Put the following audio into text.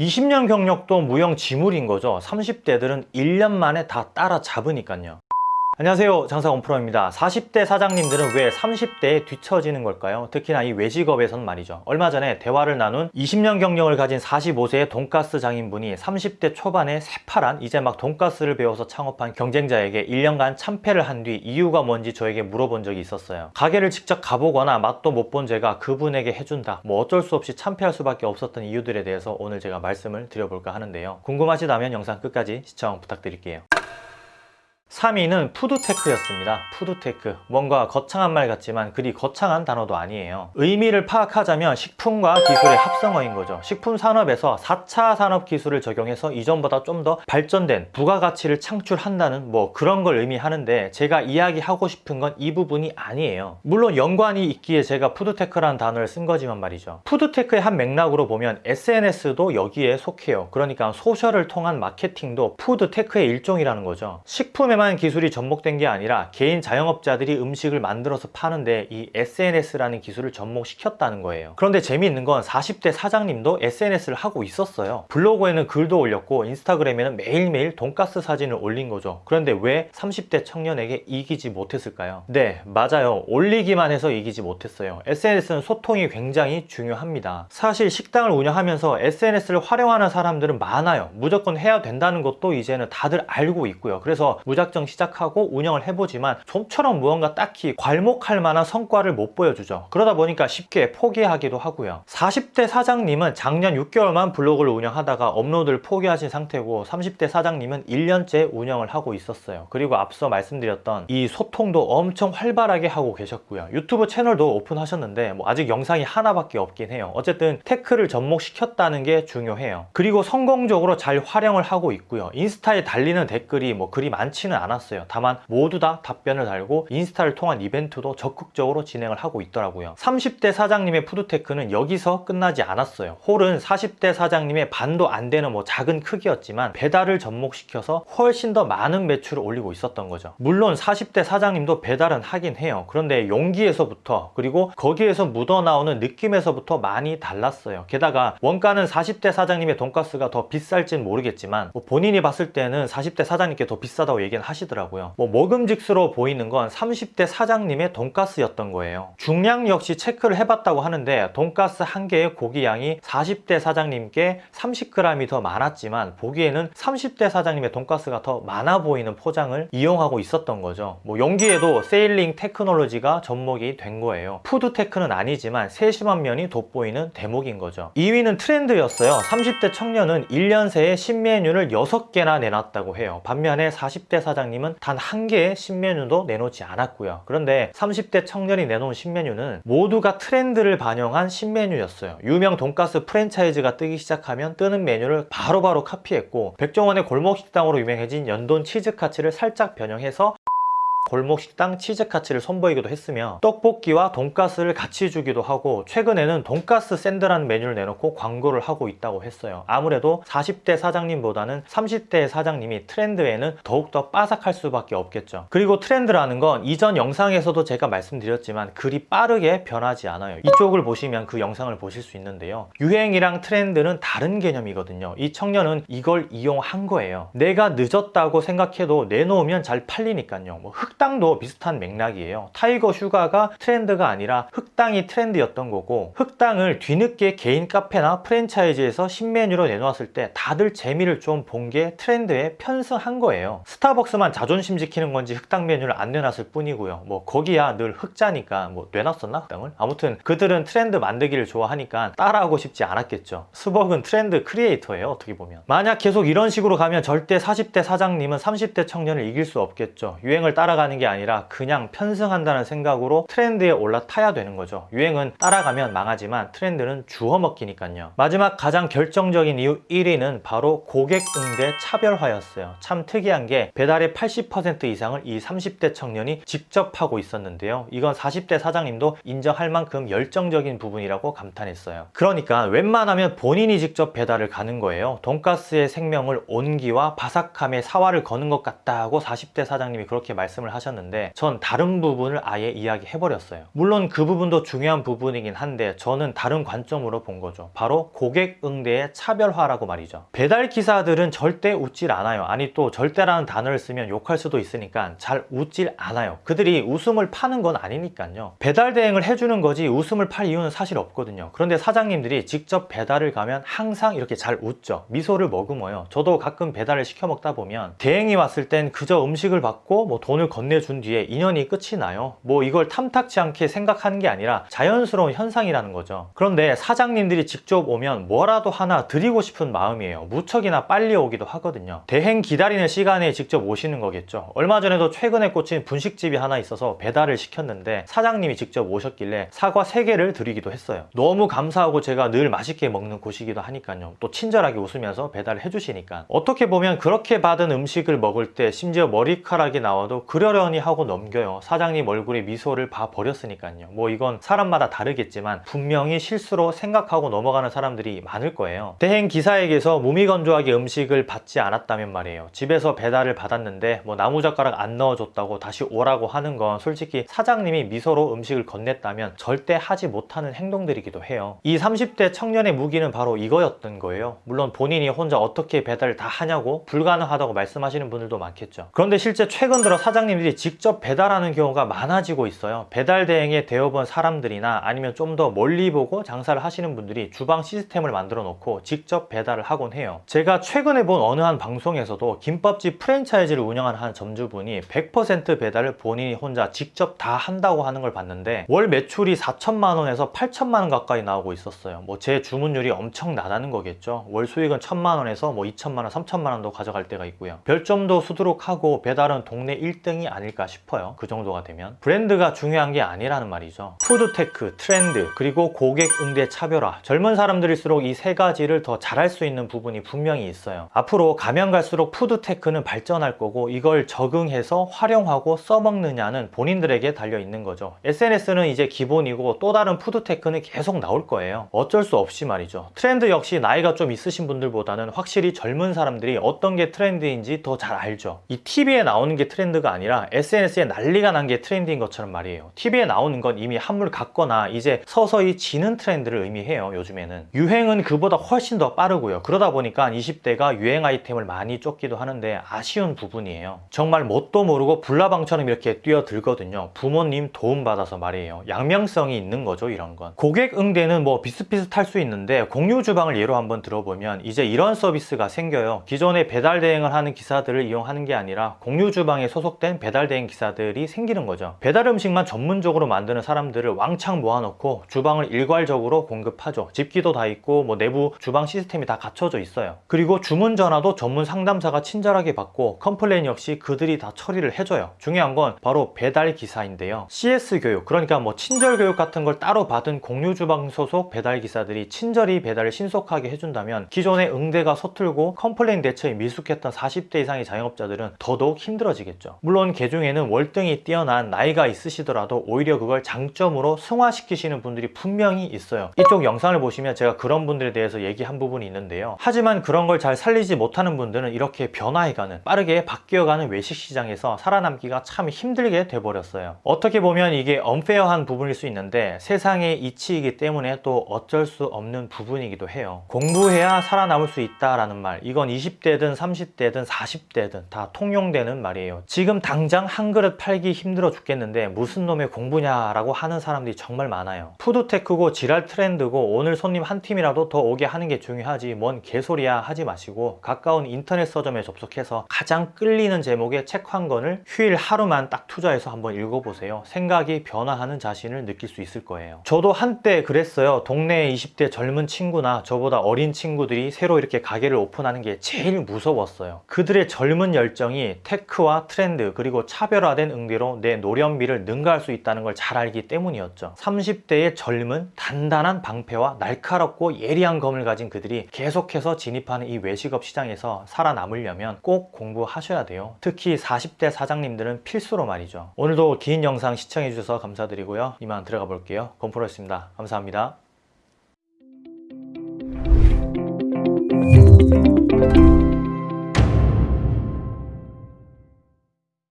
20년 경력도 무용지물인 거죠. 30대들은 1년 만에 다 따라잡으니까요 안녕하세요. 장사 원 프로입니다. 40대 사장님들은 왜 30대에 뒤처지는 걸까요? 특히나 이 외식업에선 말이죠. 얼마 전에 대화를 나눈 20년 경력을 가진 45세의 돈가스 장인분이 30대 초반에 새파란 이제 막 돈가스를 배워서 창업한 경쟁자에게 1년간 참패를 한 뒤 이유가 뭔지 저에게 물어본 적이 있었어요. 가게를 직접 가보거나 맛도 못 본 제가 그분에게 해준다. 뭐 어쩔 수 없이 참패할 수밖에 없었던 이유들에 대해서 오늘 제가 말씀을 드려볼까 하는데요. 궁금하시다면 영상 끝까지 시청 부탁드릴게요 3위는 푸드테크였습니다. 푸드테크. 뭔가 거창한 말 같지만 그리 거창한 단어도 아니에요. 의미를 파악하자면 식품과 기술의 합성어인 거죠. 식품 산업에서 4차 산업 기술을 적용해서 이전보다 좀 더 발전된 부가가치를 창출한다는 뭐 그런 걸 의미하는데 제가 이야기하고 싶은 건 이 부분이 아니에요. 물론 연관이 있기에 제가 푸드테크라는 단어를 쓴 거지만 말이죠. 푸드테크의 한 맥락으로 보면 SNS도 여기에 속해요. 그러니까 소셜을 통한 마케팅도 푸드테크의 일종이라는 거죠. 식품에만 다양한 기술이 접목된 게 아니라 개인 자영업자들이 음식을 만들어서 파는데 이 SNS라는 기술을 접목시켰다는 거예요. 그런데 재미있는 건 40대 사장님도 SNS를 하고 있었어요. 블로그에는 글도 올렸고 인스타그램에는 매일매일 돈가스 사진을 올린 거죠. 그런데 왜 30대 청년에게 이기지 못했을까요? 네, 맞아요. 올리기만 해서 이기지 못했어요. SNS는 소통이 굉장히 중요합니다. 사실 식당을 운영하면서 SNS를 활용하는 사람들은 많아요. 무조건 해야 된다는 것도 이제는 다들 알고 있고요. 그래서 무작정 무작정 시작하고 운영을 해보지만 좀처럼 무언가 딱히 괄목할 만한 성과를 못 보여주죠. 그러다 보니까 쉽게 포기하기도 하고요. 40대 사장님은 작년 6개월만 블로그를 운영하다가 업로드를 포기하신 상태고 30대 사장님은 1년째 운영을 하고 있었어요. 그리고 앞서 말씀드렸던 이 소통도 엄청 활발하게 하고 계셨고요. 유튜브 채널도 오픈하셨는데 뭐 아직 영상이 하나밖에 없긴 해요. 어쨌든 tech를 접목시켰다는 게 중요해요. 그리고 성공적으로 잘 활용을 하고 있고요. 인스타에 달리는 댓글이 뭐 그리 많지는 않았어요. 다만 모두 다 답변을 달고 인스타를 통한 이벤트도 적극적으로 진행을 하고 있더라고요. 30대 사장님의 food tech는 여기서 끝나지 않았어요. 홀은 40대 사장님의 반도 안 되는 뭐 작은 크기였지만 배달을 접목시켜서 훨씬 더 많은 매출을 올리고 있었던 거죠. 물론 40대 사장님도 배달은 하긴 해요. 그런데 용기에서부터 그리고 거기에서 묻어나오는 느낌에서부터 많이 달랐어요. 게다가 원가는 40대 사장님의 돈가스가 더 비쌀진 모르겠지만 뭐 본인이 봤을 때는 40대 사장님 게 더 비싸다고 얘기는 하시더라고요. 뭐 먹음직스러워 보이는 건 30대 사장님의 돈가스였던 거예요. 중량 역시 체크를 해봤다고 하는데 돈가스 한 개의 고기 양이 40대 사장님 게 30g이 더 많았지만 보기에는 30대 사장님의 돈가스가 더 많아 보이는 포장을 이용하고 있었던 거죠. 뭐 용기에도 sealing technology가 접목이 된 거예요. food tech는 아니지만 세심한 면이 돋보이는 대목인 거죠. 2위는 트렌드였어요. 30대 청년은 1년 새에 신메뉴를 6개나 내놨다고 해요. 반면에 40대 사장 사장님은 단 한 개의 신메뉴도 내놓지 않았고요. 그런데 30대 청년이 내놓은 신메뉴는 모두가 트렌드를 반영한 신메뉴였어요. 유명 돈가스 프랜차이즈가 뜨기 시작하면 뜨는 메뉴를 바로바로 바로 카피했고 백종원의 골목식당으로 유명해진 연돈 치즈카츠를 살짝 변형해서 골목식당 치즈카츠를 선보이기도 했으며 떡볶이와 돈가스를 같이 주기도 하고 최근에는 돈가스 샌드라는 메뉴를 내놓고 광고를 하고 있다고 했어요. 아무래도 40대 사장님보다는 30대 사장님이 트렌드에는 더욱더 빠삭할 수밖에 없겠죠. 그리고 트렌드라는 건 이전 영상에서도 제가 말씀드렸지만 그리 빠르게 변하지 않아요. 이쪽을 보시면 그 영상을 보실 수 있는데요. 유행이랑 트렌드는 다른 개념이거든요. 이 청년은 이걸 이용한 거예요. 내가 늦었다고 생각해도 내놓으면 잘 팔리니까요. 뭐 흑 당도 비슷한 맥락이에요. 타이거 슈가가 트렌드가 아니라 흑당이 트렌드였던 거고 흑당을 뒤늦게 개인 카페나 프랜차이즈에서 신메뉴로 내놓았을 때 다들 재미를 좀 본 게 트렌드에 편승한 거예요. 스타벅스만 자존심 지키는 건지 흑당 메뉴를 안 내놨을 뿐이고요. 뭐 거기야 늘 흑자니까 뭐 내놨었나 흑당을? 아무튼 그들은 트렌드 만들기를 좋아하니까 따라하고 싶지 않았겠죠. 스벅은 trend creator예요 어떻게 보면. 만약 계속 이런 식으로 가면 절대 40대 사장님은 30대 청년을 이길 수 없겠죠. 유행을 따라가 따라가는 게 아니라 그냥 편승한다는 생각으로 트렌드에 올라타야 되는 거죠. 유행은 따라가면 망하지만 트렌드는 주워 먹기니까요. 마지막 가장 결정적인 이유 1위는 바로 고객 응대 차별화였어요. 참 특이한 게 배달의 80% 이상을 이 30대 청년이 직접 하고 있었는데요. 이건 40대 사장님도 인정할 만큼 열정적인 부분이라고 감탄했어요. 그러니까 웬만하면 본인이 직접 배달을 가는 거예요. 돈가스의 생명을 온기와 바삭함에 사활을 거는 것 같다고 40대 사장님이 그렇게 말씀을 하셨는데 전 다른 부분을 아예 이야기해버렸어요. 물론 그 부분도 중요한 부분이긴 한데 저는 다른 관점으로 본 거죠. 바로 고객 응대의 차별화라고 말이죠. 배달 기사들은 절대 웃질 않아요. 아니 또 절대라는 단어를 쓰면 욕할 수도 있으니까 잘 웃질 않아요. 그들이 웃음을 파는 건 아니니까요. 배달 대행을 해주는 거지 웃음을 팔 이유는 사실 없거든요. 그런데 사장님들이 직접 배달을 가면 항상 이렇게 잘 웃죠. 미소를 머금어요. 저도 가끔 배달을 시켜 먹다 보면 대행이 왔을 땐 그저 음식을 받고 뭐 돈을 건 네준 뒤에 인연이 끝이 나요. 뭐 이걸 탐탁지 않게 생각하는 게 아니라 자연스러운 현상이라는 거죠. 그런데 사장님들이 직접 오면 뭐라도 하나 드리고 싶은 마음이에요. 무척이나 빨리 오기도 하거든요. 대행 기다리는 시간에 직접 오시는 거겠죠. 얼마 전에도 최근에 꽂힌 분식집이 하나 있어서 배달을 시켰는데 사장님이 직접 오셨길래 사과 3개를 드리기도 했어요. 너무 감사하고 제가 늘 맛있게 먹는 곳이기도 하니까요. 또 친절하게 웃으면서 배달을 해주시니까 어떻게 보면 그렇게 받은 음식을 먹을 때 심지어 머리카락이 나와도 그 러려니 하고 넘겨요. 사장님 얼굴에 미소를 봐 버렸으니까요. 뭐 이건 사람마다 다르겠지만 분명히 실수로 생각하고 넘어가는 사람들이 많을 거예요. 대행 기사에게서 무미건조하게 음식을 받지 않았다면 말이에요. 집에서 배달을 받았는데 뭐 나무젓가락 안 넣어줬다고 다시 오라고 하는 건 솔직히 사장님이 미소로 음식을 건넸다면 절대 하지 못하는 행동들이기도 해요. 이 30대 청년의 무기는 바로 이거였던 거예요. 물론 본인이 혼자 어떻게 배달을 다 하냐고 불가능하다고 말씀하시는 분들도 많겠죠. 그런데 실제 최근 들어 사장님 들이 직접 배달하는 경우가 많아지고 있어요. 배달 대행에 되어본 사람들이나 아니면 좀 더 멀리 보고 장사를 하시는 분들이 주방 시스템을 만들어 놓고 직접 배달을 하곤 해요. 제가 최근에 본 어느 한 방송에서도 김밥집 프랜차이즈를 운영하는 한 점주분이 100% 배달을 본인이 혼자 직접 다 한다고 하는 걸 봤는데 월 매출이 4천만 원에서 8천만 원 가까이 나오고 있었어요. 뭐 재주문율이 엄청나다는 거겠죠. 월 수익은 1천만 원에서 뭐 2천만 원, 3천만 원도 가져갈 때가 있고요. 별점도 수두룩하고 배달은 동네 1등이 아닐까 싶어요. 그 정도가 되면 브랜드가 중요한 게 아니라는 말이죠. food tech, 트렌드, 그리고 고객 응대 차별화. 젊은 사람들일수록 이 세 가지를 더 잘할 수 있는 부분이 분명히 있어요. 앞으로 가면 갈수록 food tech는 발전할 거고 이걸 적응해서 활용하고 써먹느냐는 본인들에게 달려 있는 거죠. SNS는 이제 기본이고 또 다른 food tech는 계속 나올 거예요. 어쩔 수 없이 말이죠. 트렌드 역시 나이가 좀 있으신 분들보다는 확실히 젊은 사람들이 어떤 게 트렌드인지 더 잘 알죠. 이 TV에 나오는 게 트렌드가 아니라 SNS에 난리가 난 게 트렌드인 것처럼 말이에요. TV에 나오는 건 이미 한물 갔거나 이제 서서히 지는 트렌드를 의미해요. 요즘에는. 유행은 그보다 훨씬 더 빠르고요. 그러다 보니까 20대가 유행 아이템을 많이 쫓기도 하는데 아쉬운 부분이에요. 정말 뭣도 모르고 불나방처럼 이렇게 뛰어들거든요. 부모님 도움받아서 말이에요. 양명성이 있는 거죠, 이런 건. 고객 응대는 뭐 비슷비슷할 수 있는데 공유 주방을 예로 한번 들어보면 이제 이런 서비스가 생겨요. 기존에 배달 대행을 하는 기사들을 이용하는 게 아니라 공유 주방에 소속된 배달 대행 기사들이 생기는 거죠. 배달 음식만 전문적으로 만드는 사람들을 왕창 모아놓고 주방을 일괄적으로 공급하죠. 집기도 다 있고 뭐 내부 주방 시스템이 다 갖춰져 있어요. 그리고 주문 전화도 전문 상담사가 친절하게 받고 complain 역시 그들이 다 처리를 해줘요. 중요한 건 바로 배달 기사인데요. CS 교육, 그러니까 뭐 친절 교육 같은 걸 따로 받은 공유 주방 소속 배달 기사들이 친절히 배달을 신속하게 해준다면 기존의 응대가 서툴고 complain 대처에 미숙했던 40대 이상의 자영업자들은 더더욱 힘들어지겠죠. 물론 개중에는 월등히 뛰어난 나이가 있으시더라도 오히려 그걸 장점으로 승화시키시는 분들이 분명히 있어요. 이쪽 영상을 보시면 제가 그런 분들에 대해서 얘기한 부분이 있는데요. 하지만 그런 걸 잘 살리지 못하는 분들은 이렇게 변화해가는 빠르게 바뀌어가는 외식 시장에서 살아남기가 참 힘들게 돼버렸어요. 어떻게 보면 이게 unfair한 부분일 수 있는데 세상의 이치이기 때문에 또 어쩔 수 없는 부분이기도 해요. 공부해야 살아남을 수 있다라는 말 이건 20대든 30대든 40대든 다 통용되는 말이에요. 지금 당장 한 그릇 팔기 힘들어 죽겠는데 무슨 놈의 공부냐라고 하는 사람들이 정말 많아요. 푸드테크고 지랄 트렌드고 오늘 손님 한 팀이라도 더 오게 하는 게 중요하지 뭔 개소리야 하지 마시고 가까운 인터넷 서점에 접속해서 가장 끌리는 제목의 책 한 권을 휴일 하루만 딱 투자해서 한번 읽어보세요. 생각이 변화하는 자신을 느낄 수 있을 거예요. 저도 한때 그랬어요. 동네 20대 젊은 친구나 저보다 어린 친구들이 새로 이렇게 가게를 오픈하는 게 제일 무서웠어요. 그들의 젊은 열정이 테크와 트렌드 그리고 차별화된 응대로 내 노련미를 능가할 수 있다는 걸 잘 알기 때문이었죠. 30대의 젊은 단단한 방패와 날카롭고 예리한 검을 가진 그들이 계속해서 진입하는 이 외식업 시장에서 살아남으려면 꼭 공부하셔야 돼요. 특히 40대 사장님들은 필수로 말이죠. 오늘도 긴 영상 시청해주셔서 감사드리고요. 이만 들어가 볼게요. 건프로였습니다. 감사합니다.